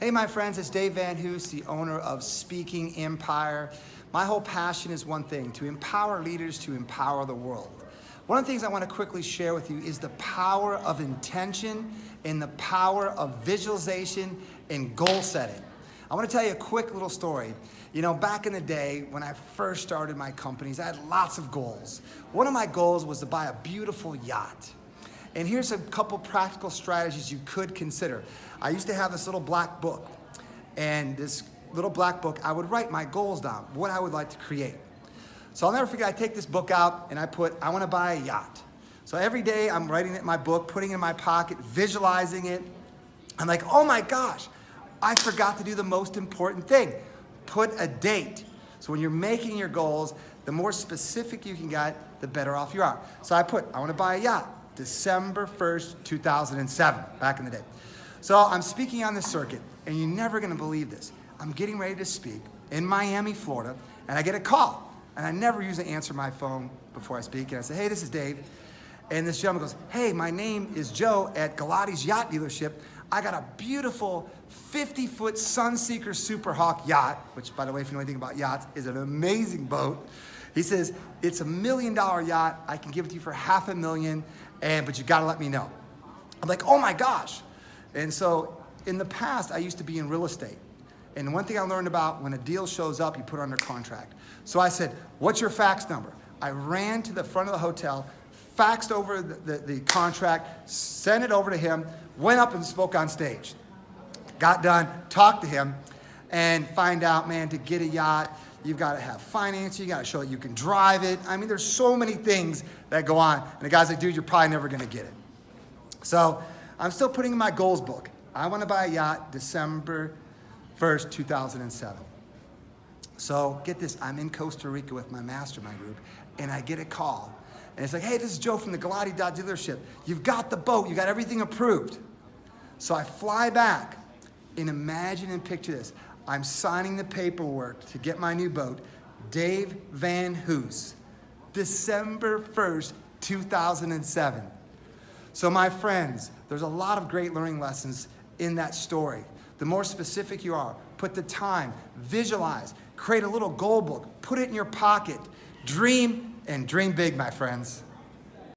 Hey, my friends, it's Dave VanHoose, the owner of Speaking Empire. My whole passion is one thing, to empower leaders to empower the world. One of the things I want to quickly share with you is the power of intention and the power of visualization and goal setting. I want to tell you a quick little story. You know, back in the day when I first started my companies, I had lots of goals. One of my goals was to buy a beautiful yacht. And here's a couple practical strategies you could consider. I used to have this little black book, and this little black book, I would write my goals down, what I would like to create. So I'll never forget, I take this book out and I put, I wanna buy a yacht. So every day I'm writing it in my book, putting it in my pocket, visualizing it. I'm like, oh my gosh, I forgot to do the most important thing. Put a date. So when you're making your goals, the more specific you can get, the better off you are. So I put, I wanna buy a yacht. December 1st, 2007, back in the day. So I'm speaking on the circuit, and you're never gonna believe this. I'm getting ready to speak in Miami, Florida, and I get a call. And I never usually answer my phone before I speak. And I say, hey, this is Dave. And this gentleman goes, hey, my name is Joe at Galati's Yacht Dealership. I got a beautiful 50-foot Sunseeker Super Hawk yacht, which, by the way, if you know anything about yachts, is an amazing boat. He says, it's a million dollar yacht. I can give it to you for half a million and but you gotta let me know. I'm like, oh my gosh. And so in the past, I used to be in real estate. And one thing I learned about when a deal shows up, you put it under contract. So I said, what's your fax number? I ran to the front of the hotel, faxed over the, the, the contract, sent it over to him, went up and spoke on stage. Got done, talked to him, and find out, man, to get a yacht, You've got to have financing. You got to show you can drive it. I mean, there's so many things that go on. And the guy's like, dude, you're probably never going to get it. So I'm still putting in my goals book. I want to buy a yacht December 1st, 2007. So get this, I'm in Costa Rica with my mastermind group and I get a call. And it's like, hey, this is Joe from the Galati Yacht dealership. You've got the boat, you got everything approved. So I fly back and imagine and picture this. I'm signing the paperwork to get my new boat, Dave VanHoose, December 1st, 2007. So my friends, there's a lot of great learning lessons in that story. The more specific you are, put the time, visualize, create a little goal book, put it in your pocket, dream, and dream big, my friends.